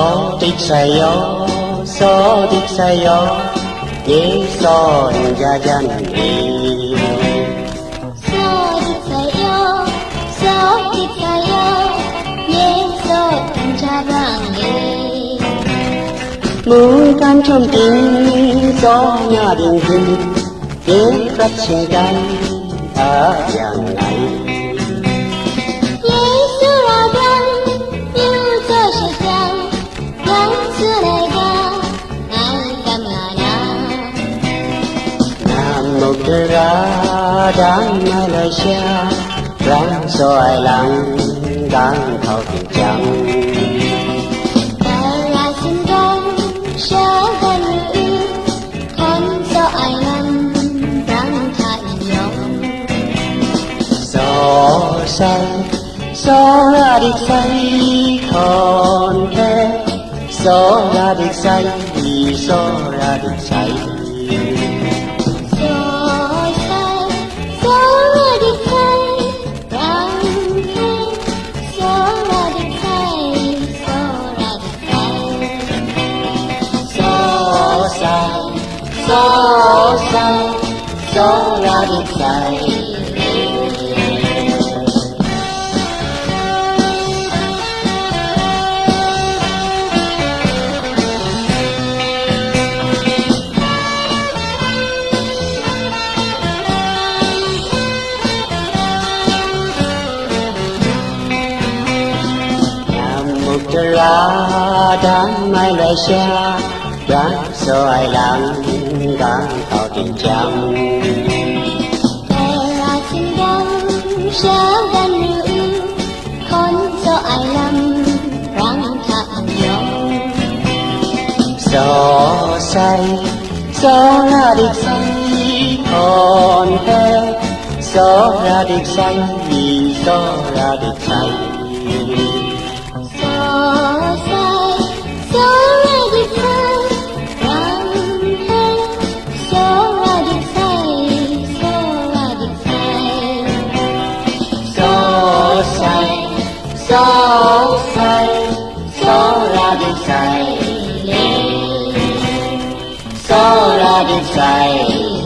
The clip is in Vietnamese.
써딕사요 써딕사요 예 써자잔이 써딕사요 써딕사요 예 써자잔이 무간 좀딩 써냐딩딩 예 같이간 아양나이 ra đang Malaysia ráng soi lắng đang thao tình trắng say gió ra đi say còn thế gió ra đi say gió ra đi say gió say gió ra đi say ra đang mai lại xa đã so ai lặng đã tỏ tình chẳng Kera sindang syagan ru kon so ai lam rang thak yong gió say gió ra địch say còn thế gió ra địch say gió ra địch say